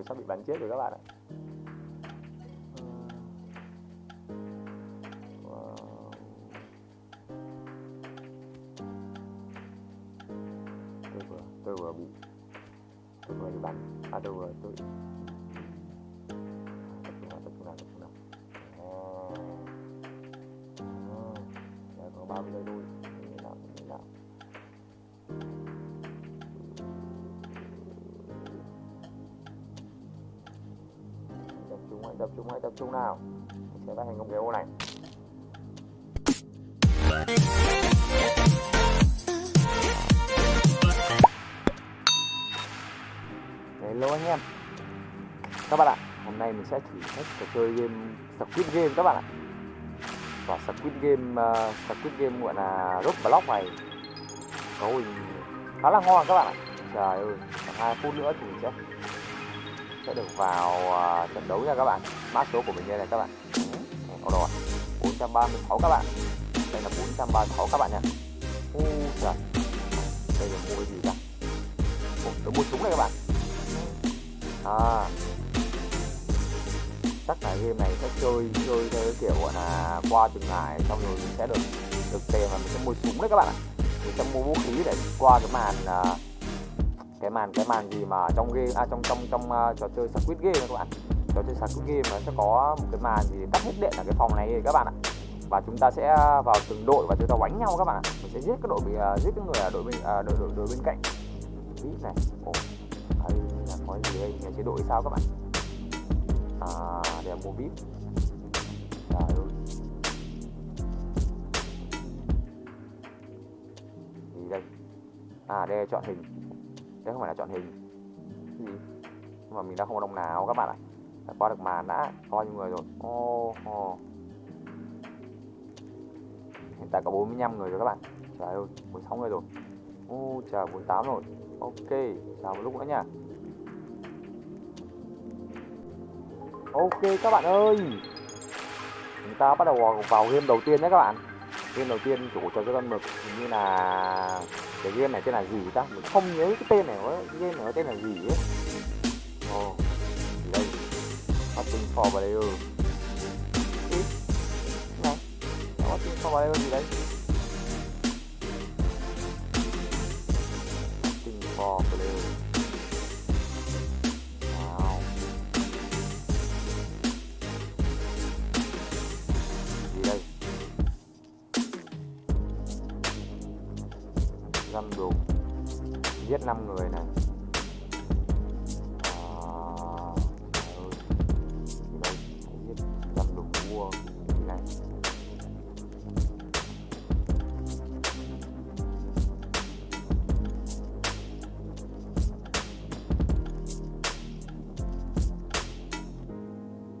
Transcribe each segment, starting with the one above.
rồi sắp bị bắn chết rồi các bạn ạ. Tôi vừa tôi vừa bị tôi vừa bị bắn. À tôi vừa tôi tập trung nào tập trung nào tập trung nào à, à, có 30 giây thôi tập trung hãy tập trung nào? Mình sẽ bắt thành công cái ô này. Hello anh em. Các bạn ạ hôm nay mình sẽ thử thách trò chơi game Squid Game các bạn ạ. Và Squid Game uh, Squid Game gọi là Roblox này cấu hình khá là ngon các bạn ạ. Trời ơi khoảng hai phút nữa thì mình sẽ sẽ được vào uh, trận đấu nha các bạn. Mã số của mình đây này các bạn. Có rồi. 436 các bạn. Đây là 436 các bạn nha. U trời đây là mua cái gì ta? Ồ, tôi mua súng này các bạn. À. Chắc là game này sẽ chơi chơi theo cái kiểu gọi là qua từng ngày xong rồi mình sẽ được được tiền và mình sẽ mua súng đấy các bạn ạ. Mình sẽ mua vũ khí để qua cái màn uh, cái màn cái màn gì mà trong game à trong trong trong uh, trò chơi Squid Game các bạn. Trò chơi Squid Game nó sẽ có một cái màn gì tắt hết điện ở cái phòng này các bạn ạ. Và chúng ta sẽ vào từng đội và chúng ta đánh nhau các bạn ạ. Mình sẽ giết cái đội bị uh, giết cái người ở đội bên uh, ờ, đội, đội đội bên cạnh. Biết này ồ đây là có gì đây? Nhà chế độ thì sao các bạn? À để mua vip trời ơi. Gì đây? À đây chọn hình đây không phải là chọn hình. Gì nhưng mà mình đã không có đồng nào các bạn ạ. Phải qua được màn đã bao nhiêu người rồi. Ô oh, oh. hiện tại có 45 người rồi các bạn. Trời ơi 16 người rồi. Ô oh, trời 48 rồi. Ok chờ một lúc nữa nha. Ok các bạn ơi. Chúng ta bắt đầu vào, game đầu tiên nhé các bạn. Game đầu tiên chủ trò chơi con mực hình như là cái game này tên là gì ta? Mình không nhớ cái tên này nữa game này tên là gì ấy. Ồ oh, đây. Watching for player Ý, này Watching for player gì đây? Watching for player dù giết 5 người này.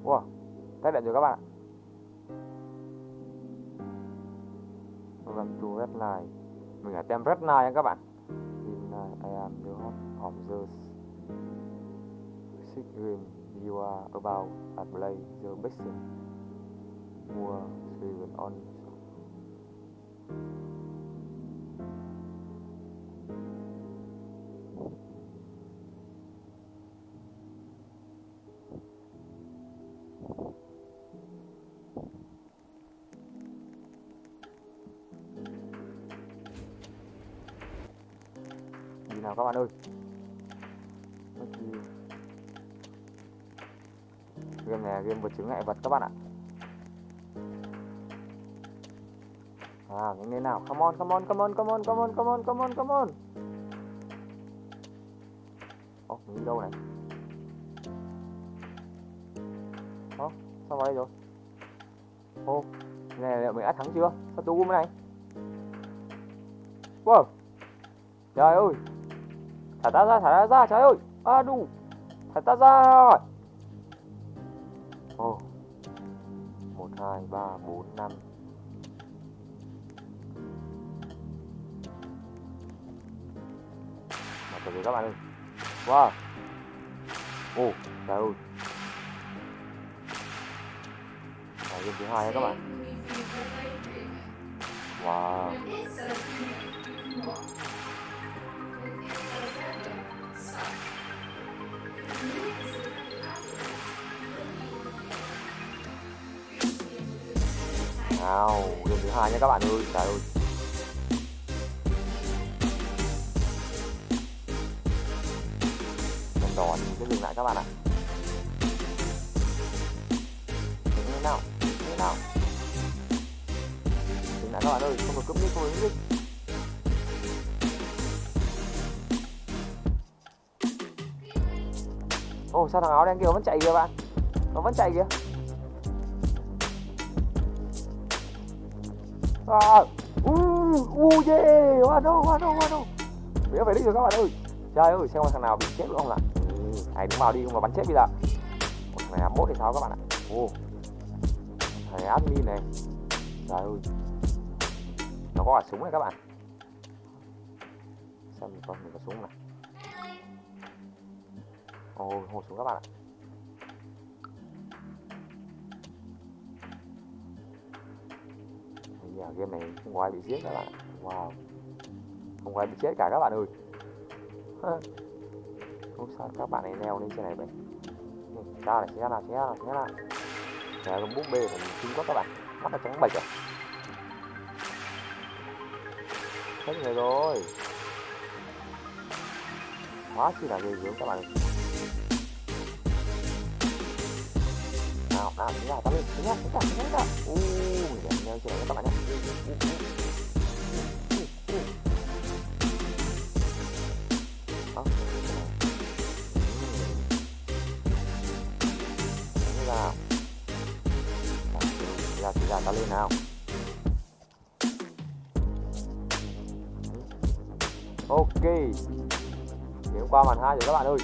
Wow, tách đạn rồi các bạn ạ. Gần chú hết lại mình ở tem rất nha các bạn. In uh, à, I am the hot of the six dream you are about to play the best mua seven on các bạn ơi. Game này game vật chứng ngại vật các bạn ạ. À những nơi nào? Come on come on come on come on come on come on come on come on. Ô mình đi đâu này? Ồ sao vào đây rồi? Ô này liệu mình đã thắng chưa? Sao tôi này? Wow. Trời ơi thả ta ra thả ta ra trời ơi. A đu. Thả ta ra. Ồ. Một hai ba bốn năm. Mà từ từ các bạn ơi. Wow. Ồ trời ơi. Game thứ hai nha các bạn. Wow nào game thứ hai nha các bạn ơi. Trời ơi. Đèn đỏ thì sẽ dừng lại các bạn ạ. Dừng thế nào thế nào? Dừng lại các bạn ơi, không được cướp nick không được nick ồ sao thằng áo đen kia vẫn chạy kìa bạn? Nó vẫn chạy kìa. À, u u yeah hoa đâu hoa đâu hoa đâu bây phải đi rồi các bạn ơi. Trời ơi xem thằng nào bị chết nữa không ạ này hãy đứng vào đi không là bắn chết bây giờ. Một thằng này 21 thì sao các bạn ạ? Ô thằng này admin này. Trời ơi. Nó có cả súng này các bạn. Xem mình có mình có súng này ôi hồ súng các bạn ạ. Giờ game này không có ai bị giết các bạn. Wow. Không có ai bị chết cả các bạn ơi. Không sao, các bạn này leo lên trên này vậy ra là xe nào xe nào xe nào xe con búp bê mình chính quá các bạn. Mắt nó trắng bạch rồi. À. hết người rồi. Quá chi là ghê gớm các bạn à nào nào chúng ta tắm lên chúng ta chúng ta chúng ta u mình để leo các bạn nhé ta lên nào ok. Điểm qua màn hai rồi các bạn ơi.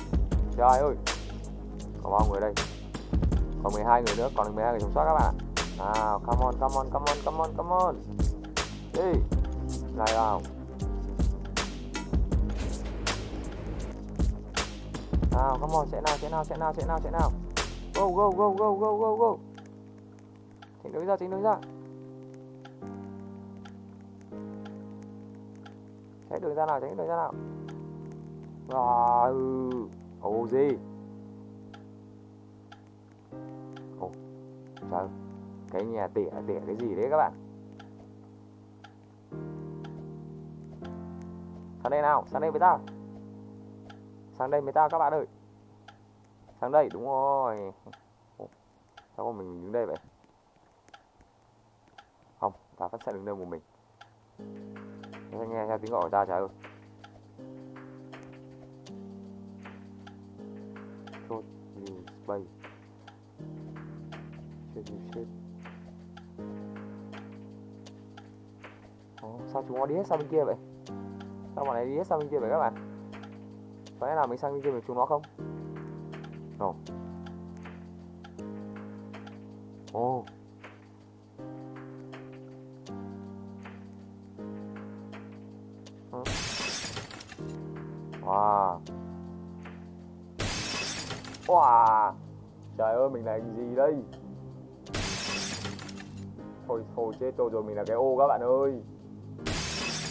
Trời ơi. Có bao người đây? Còn 12 người nữa, còn 12 người sống sót các bạn. Nào, come on come on come on come on come on. Đi. Lại vào nào, come on sẽ nào sẽ nào sẽ nào sẽ nào sẽ nào. Go go go go go go go. Tránh đứng ra chính đứng ra. Sẽ đường ra nào tránh đường ra nào. Rồi ừ. ô gì? Trời Cái nhà tỉa tỉa cái gì đấy các bạn? Sang đây nào Sang đây với tao. Sang đây với tao các bạn ơi. Sang đây đúng rồi. Sao mà mình đứng đây vậy. Không Ta vẫn sẽ đứng đây một mình. Nghe, nghe theo tiếng gọi của ta trời ơi Code Space shit you sao chúng nó đi hết sang bên kia vậy? Sao bọn này đi hết sang bên kia vậy các bạn? Có lẽ nào mình sang bên kia với chúng nó không? Ồ. Ồ wow. Wow. Trời ơi, mình làm gì đây? Thôi thôi chết tôi rồi mình là cái ô các bạn ơi.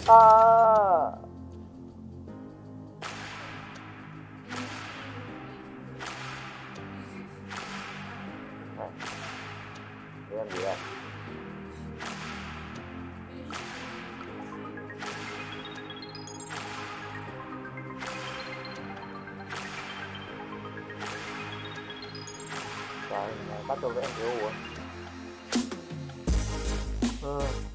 À. Này. Làm gì đây? Trời, bắt đầu với em thiếu uống à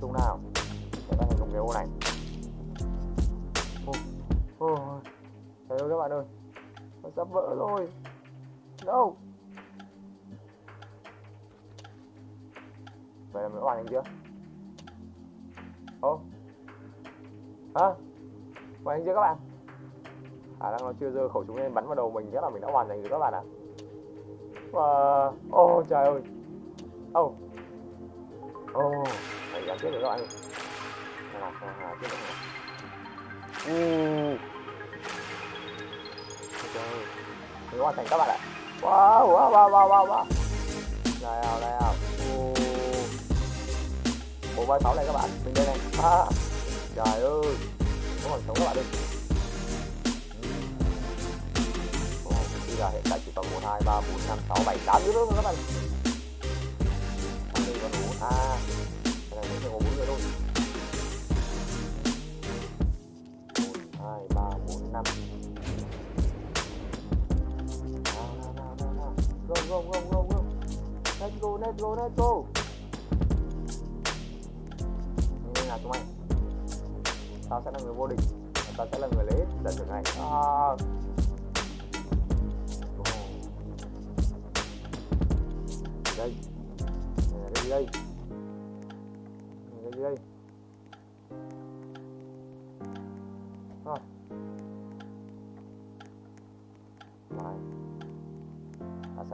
chung nào để ta thành công cái ô này. Oh, oh. trời ơi các bạn ơi. Nó sắp vỡ rồi. Đâu vậy là mình hoàn thành chưa ô. Hả? Hoàn thành chưa các bạn. À, Khả năng nó chưa giơ khẩu súng lên bắn vào đầu mình chắc là mình đã hoàn thành rồi các bạn ạ. Và ô trời ơi. Ô. Ô. oh chết rồi các bạn ơi à, hà chết chết rồi. Uh. ok mình hoàn thành các bạn ạ. Wow wow wow wow wow wow. Đây nào đây nào. Bộ vai sáu này các bạn. Mình đây này. À, trời ơi. Có còn sống các bạn đi bây giờ hiện tại chỉ còn một hai ba bốn năm sáu bảy tám. Nữa các bạn? Đây còn đủ a go go go go. Let's go let's go let's go. Nên là chúng mày? Tao sẽ là người vô địch. Tao sẽ là người lấy hết lần thưởng này. À. đây đây. Đây đây đây. Rồi.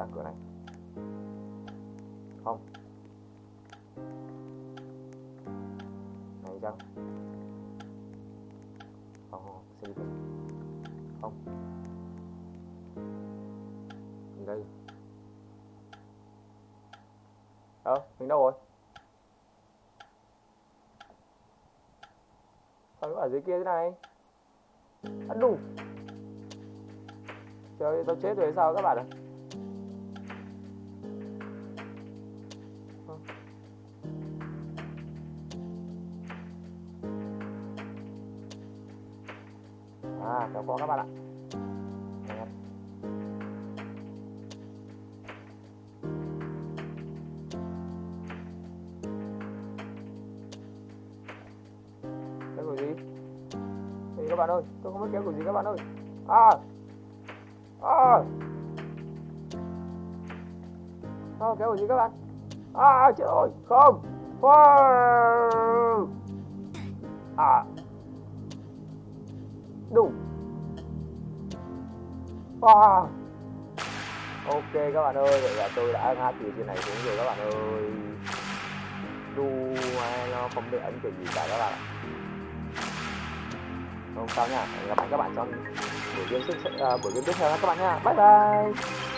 Ta cửa này không. Này chăng không không sẽ đi không. Mình đây? Ờ mình đâu rồi? Sao nó ở dưới kia thế này? Ăn đủ trời tao chết rồi sao các bạn ạ? à Vâng, kéo qua các bạn ạ. Đấy. kéo kiểu gì thì các bạn ơi? Tôi không biết kéo kiểu gì các bạn ơi. À! À! À kéo kiểu gì các bạn? À chết rồi không. Wow. Wow. ok các bạn ơi vậy là tôi đã ngã từ trên này xuống rồi các bạn ơi. Đu hay nó không bị ấn kiểu gì cả các bạn ạ. Không sao nha hẹn gặp lại các bạn trong buổi game tiếp uh, buổi game tiếp theo các bạn nha. Bye bye.